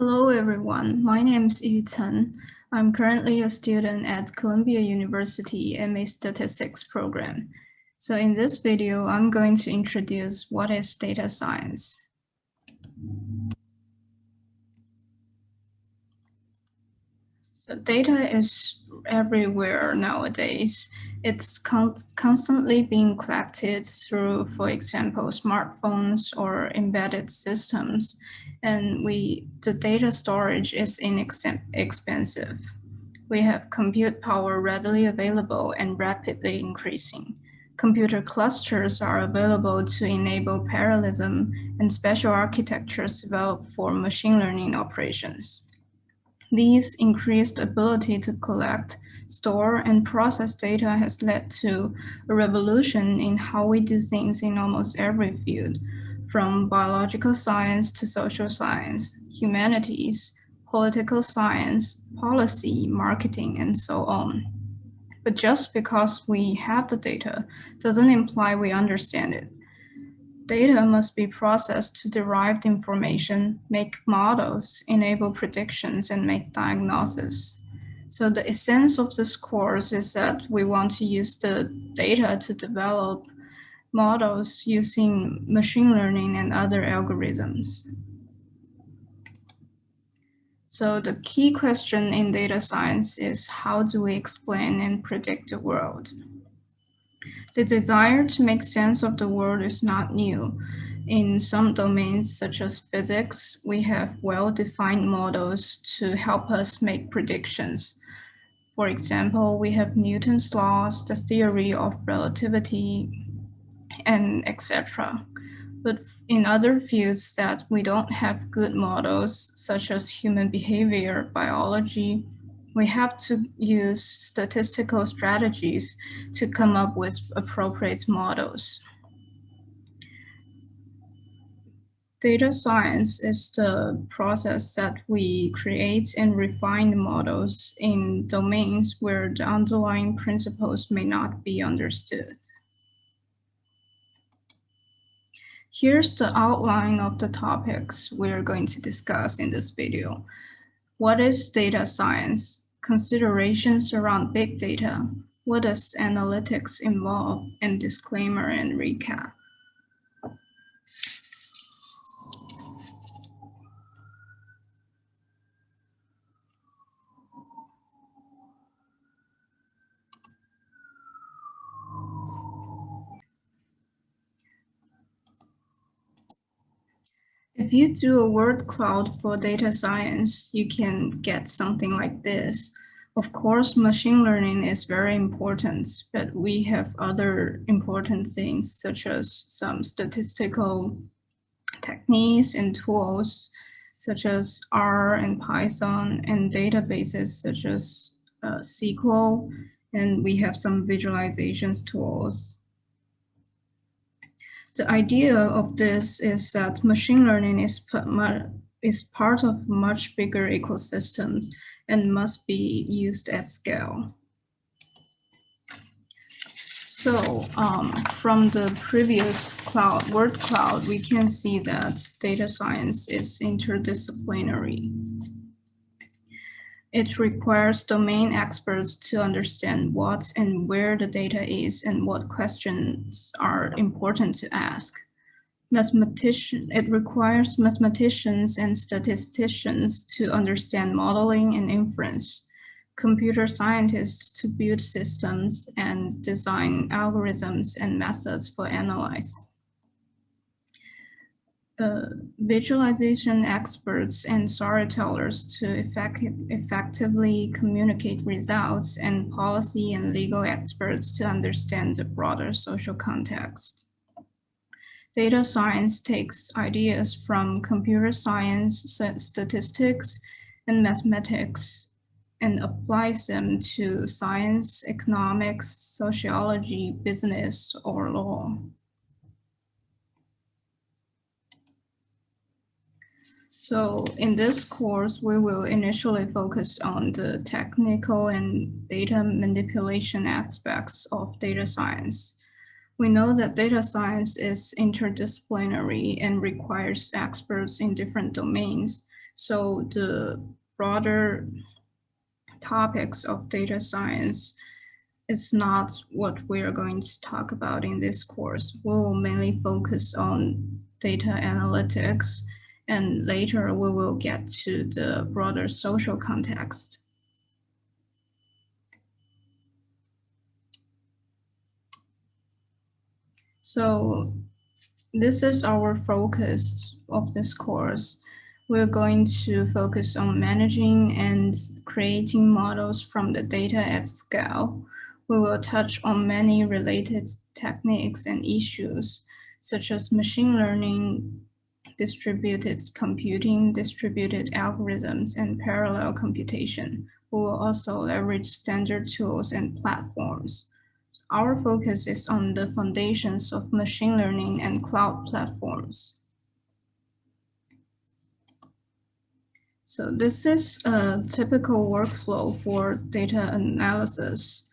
Hello, everyone. My name is Yu Chen. I'm currently a student at Columbia University MA Statistics program. So in this video, I'm going to introduce what is data science. So data is everywhere nowadays. It's con constantly being collected through, for example, smartphones or embedded systems. And we the data storage is inexpensive. We have compute power readily available and rapidly increasing. Computer clusters are available to enable parallelism and special architectures developed for machine learning operations. These increased ability to collect, store, and process data has led to a revolution in how we do things in almost every field, from biological science to social science, humanities, political science, policy, marketing, and so on. But just because we have the data doesn't imply we understand it. Data must be processed to derive information, make models, enable predictions, and make diagnosis. So the essence of this course is that we want to use the data to develop models using machine learning and other algorithms. So the key question in data science is how do we explain and predict the world? The desire to make sense of the world is not new. In some domains, such as physics, we have well-defined models to help us make predictions. For example, we have Newton's laws, the theory of relativity, and etc. But in other fields that we don't have good models, such as human behavior, biology, we have to use statistical strategies to come up with appropriate models. Data science is the process that we create and refine models in domains where the underlying principles may not be understood. Here's the outline of the topics we're going to discuss in this video. What is data science? Considerations around big data. What does analytics involve? And disclaimer and recap. If you do a word cloud for data science, you can get something like this. Of course, machine learning is very important, but we have other important things such as some statistical techniques and tools such as R and Python and databases such as uh, SQL. And we have some visualizations tools the idea of this is that machine learning is, is part of much bigger ecosystems and must be used at scale. So um, from the previous cloud, word cloud, we can see that data science is interdisciplinary. It requires domain experts to understand what and where the data is and what questions are important to ask. Mathematician, it requires mathematicians and statisticians to understand modeling and inference, computer scientists to build systems and design algorithms and methods for analyze visualization experts and storytellers to effect effectively communicate results and policy and legal experts to understand the broader social context. Data science takes ideas from computer science, statistics, and mathematics and applies them to science, economics, sociology, business, or law. So in this course, we will initially focus on the technical and data manipulation aspects of data science. We know that data science is interdisciplinary and requires experts in different domains. So the broader topics of data science is not what we are going to talk about in this course. We will mainly focus on data analytics and later we will get to the broader social context. So this is our focus of this course. We're going to focus on managing and creating models from the data at scale. We will touch on many related techniques and issues, such as machine learning, distributed computing, distributed algorithms, and parallel computation. We will also leverage standard tools and platforms. Our focus is on the foundations of machine learning and cloud platforms. So this is a typical workflow for data analysis.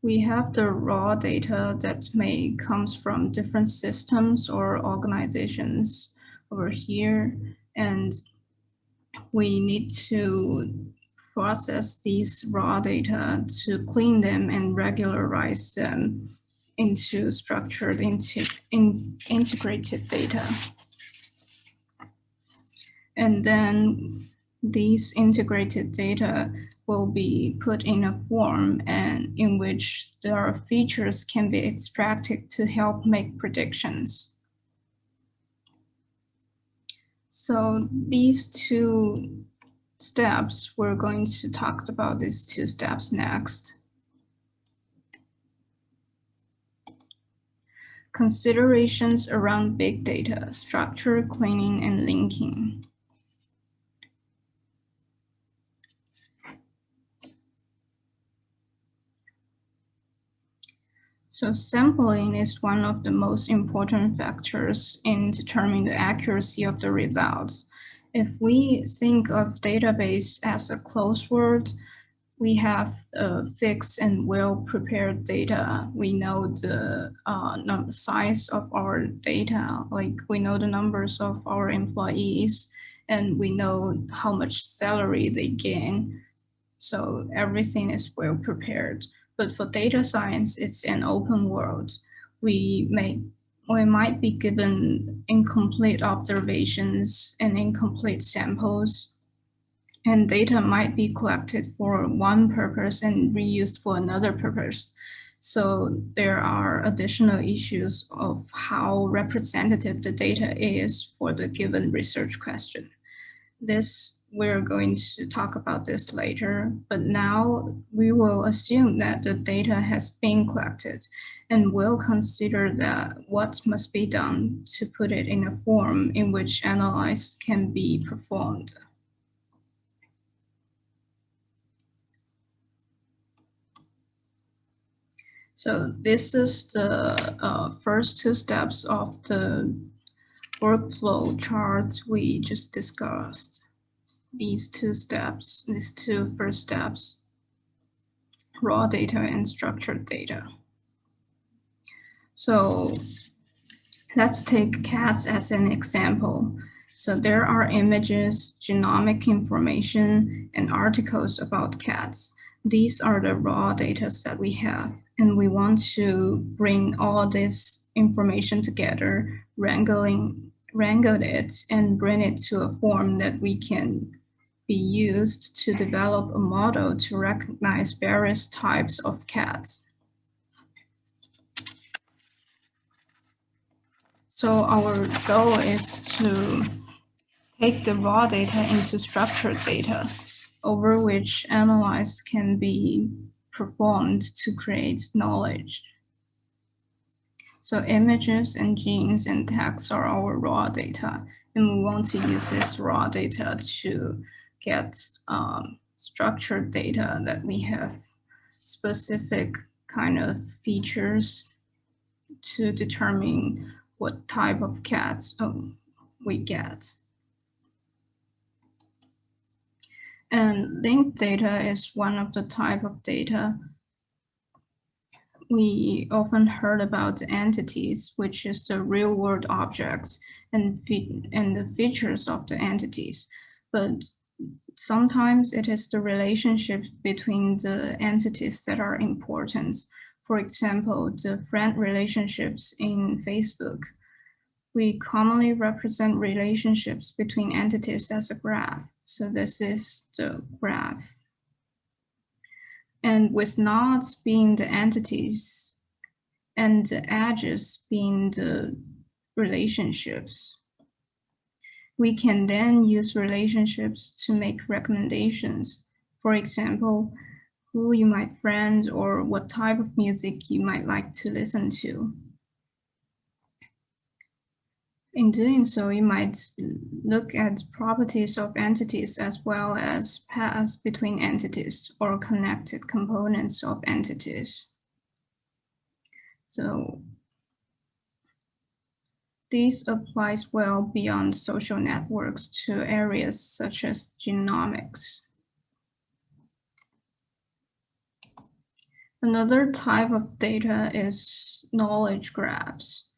We have the raw data that may comes from different systems or organizations over here, and we need to process these raw data to clean them and regularize them into structured into in integrated data. And then these integrated data will be put in a form and in which their features can be extracted to help make predictions. So these two steps, we're going to talk about these two steps next. Considerations around big data, structure, cleaning, and linking. So sampling is one of the most important factors in determining the accuracy of the results. If we think of database as a closed world, we have a fixed and well-prepared data. We know the uh, size of our data, like we know the numbers of our employees, and we know how much salary they gain. So everything is well prepared. But for data science, it's an open world. We may we might be given incomplete observations and incomplete samples, and data might be collected for one purpose and reused for another purpose. So there are additional issues of how representative the data is for the given research question. This we're going to talk about this later, but now we will assume that the data has been collected and we'll consider that what must be done to put it in a form in which analysis can be performed. So this is the uh, first two steps of the workflow chart we just discussed these two steps, these two first steps, raw data and structured data. So let's take cats as an example. So there are images, genomic information, and articles about cats. These are the raw data that we have, and we want to bring all this information together, wrangling, wrangle it, and bring it to a form that we can be used to develop a model to recognize various types of cats. So our goal is to take the raw data into structured data over which analysis can be performed to create knowledge. So images and genes and text are our raw data, and we want to use this raw data to get um, structured data that we have specific kind of features to determine what type of cats um, we get. And linked data is one of the type of data we often heard about entities, which is the real world objects and, and the features of the entities. but sometimes it is the relationship between the entities that are important. For example, the friend relationships in Facebook. We commonly represent relationships between entities as a graph. So this is the graph. And with nodes being the entities and the edges being the relationships, we can then use relationships to make recommendations. For example, who you might friend or what type of music you might like to listen to. In doing so, you might look at properties of entities as well as paths between entities or connected components of entities. So this applies well beyond social networks to areas such as genomics. Another type of data is knowledge graphs.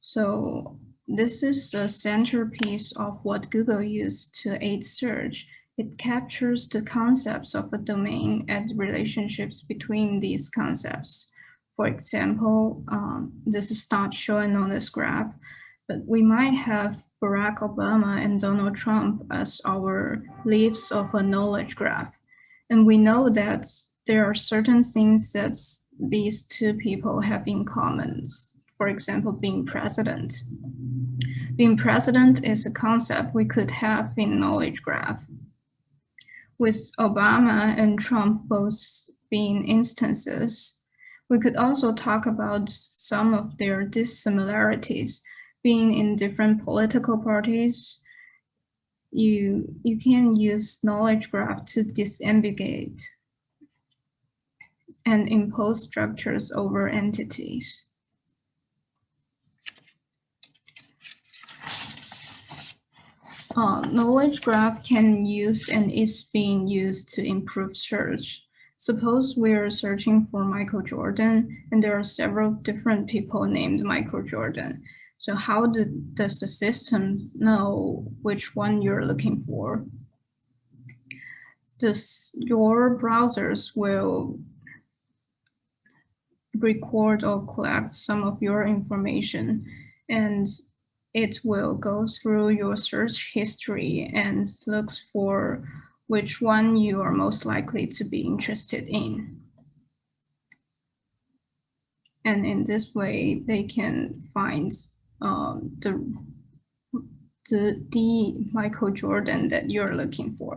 So this is the centerpiece of what Google used to aid search. It captures the concepts of a domain and relationships between these concepts. For example, um, this is not shown on this graph, but we might have Barack Obama and Donald Trump as our leaves of a knowledge graph. And we know that there are certain things that these two people have in common. For example, being president. Being president is a concept we could have in knowledge graph. With Obama and Trump both being instances, we could also talk about some of their dissimilarities being in different political parties. You, you can use knowledge graph to disambiguate and impose structures over entities. Uh, knowledge graph can use and is being used to improve search Suppose we're searching for Michael Jordan and there are several different people named Michael Jordan. So how do, does the system know which one you're looking for? This, your browsers will record or collect some of your information and it will go through your search history and looks for which one you are most likely to be interested in. And in this way, they can find um, the, the, the Michael Jordan that you're looking for.